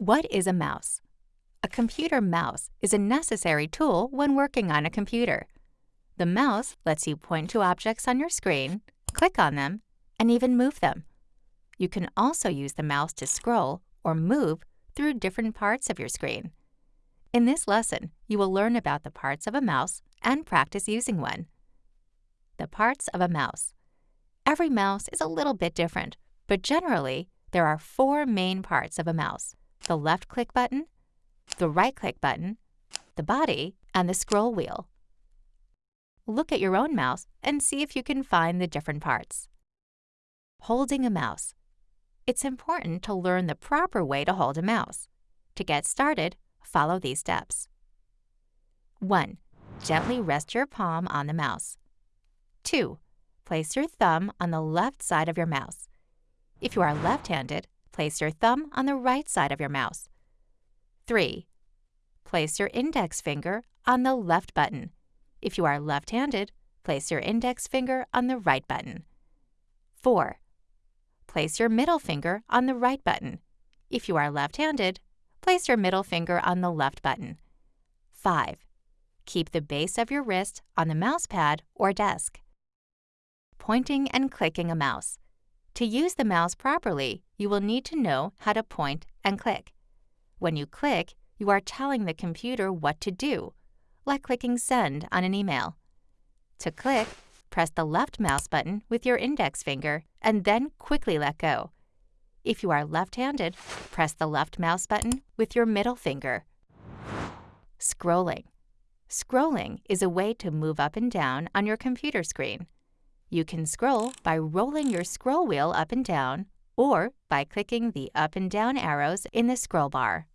What is a mouse? A computer mouse is a necessary tool when working on a computer. The mouse lets you point to objects on your screen, click on them, and even move them. You can also use the mouse to scroll or move through different parts of your screen. In this lesson, you will learn about the parts of a mouse and practice using one. The parts of a mouse. Every mouse is a little bit different, but generally, there are four main parts of a mouse the left click button, the right click button, the body, and the scroll wheel. Look at your own mouse and see if you can find the different parts. Holding a mouse. It's important to learn the proper way to hold a mouse. To get started, follow these steps. 1. Gently rest your palm on the mouse. 2. Place your thumb on the left side of your mouse. If you are left-handed, place your thumb on the right side of your mouse. 3. Place your index finger on the left button. If you are left-handed, place your index finger on the right button. 4. Place your middle finger on the right button. If you are left-handed, place your middle finger on the left button. 5. Keep the base of your wrist on the mouse pad or desk. Pointing and clicking a mouse. To use the mouse properly, you will need to know how to point and click. When you click, you are telling the computer what to do, like clicking Send on an email. To click, press the left mouse button with your index finger and then quickly let go. If you are left-handed, press the left mouse button with your middle finger. Scrolling. Scrolling is a way to move up and down on your computer screen. You can scroll by rolling your scroll wheel up and down or by clicking the up and down arrows in the scroll bar.